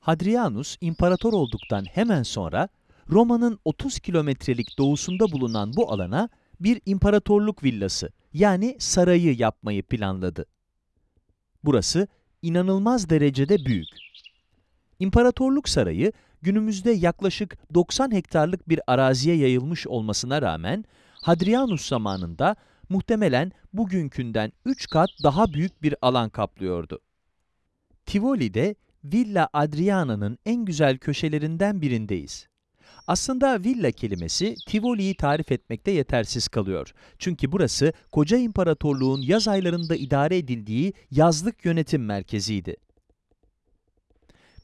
Hadrianus imparator olduktan hemen sonra Roma'nın 30 kilometrelik doğusunda bulunan bu alana bir imparatorluk villası yani sarayı yapmayı planladı. Burası inanılmaz derecede büyük. İmparatorluk sarayı günümüzde yaklaşık 90 hektarlık bir araziye yayılmış olmasına rağmen Hadrianus zamanında muhtemelen bugünkünden 3 kat daha büyük bir alan kaplıyordu. Tivoli'de Villa Adriana'nın en güzel köşelerinden birindeyiz. Aslında villa kelimesi Tivoli'yi tarif etmekte yetersiz kalıyor. Çünkü burası koca imparatorluğun yaz aylarında idare edildiği yazlık yönetim merkeziydi.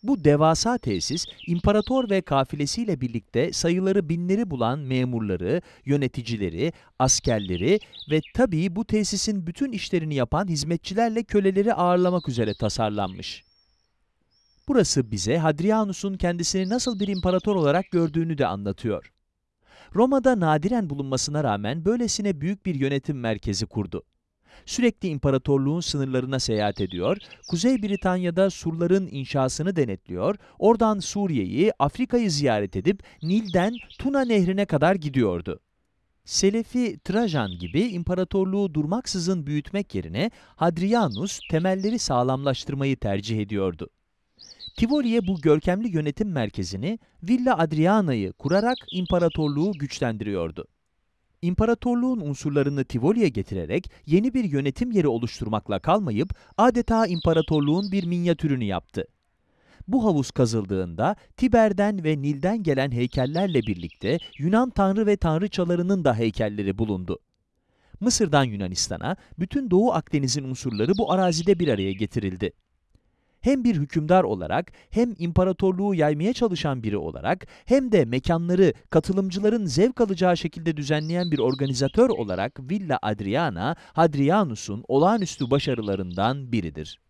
Bu devasa tesis, imparator ve kafilesiyle birlikte sayıları binleri bulan memurları, yöneticileri, askerleri ve tabii bu tesisin bütün işlerini yapan hizmetçilerle köleleri ağırlamak üzere tasarlanmış. Burası bize Hadrianus'un kendisini nasıl bir imparator olarak gördüğünü de anlatıyor. Roma'da nadiren bulunmasına rağmen böylesine büyük bir yönetim merkezi kurdu. Sürekli imparatorluğun sınırlarına seyahat ediyor, Kuzey Britanya'da surların inşasını denetliyor, oradan Suriye'yi, Afrika'yı ziyaret edip Nil'den Tuna Nehri'ne kadar gidiyordu. Selefi Trajan gibi imparatorluğu durmaksızın büyütmek yerine Hadrianus temelleri sağlamlaştırmayı tercih ediyordu. Tivoli'ye bu görkemli yönetim merkezini Villa Adriana'yı kurarak imparatorluğu güçlendiriyordu. İmparatorluğun unsurlarını Tivoli'ye getirerek yeni bir yönetim yeri oluşturmakla kalmayıp adeta imparatorluğun bir minyatürünü yaptı. Bu havuz kazıldığında Tiber'den ve Nil'den gelen heykellerle birlikte Yunan tanrı ve tanrıçalarının da heykelleri bulundu. Mısır'dan Yunanistan'a bütün Doğu Akdeniz'in unsurları bu arazide bir araya getirildi hem bir hükümdar olarak hem imparatorluğu yaymaya çalışan biri olarak hem de mekanları katılımcıların zevk alacağı şekilde düzenleyen bir organizatör olarak Villa Adriana, Hadrianus'un olağanüstü başarılarından biridir.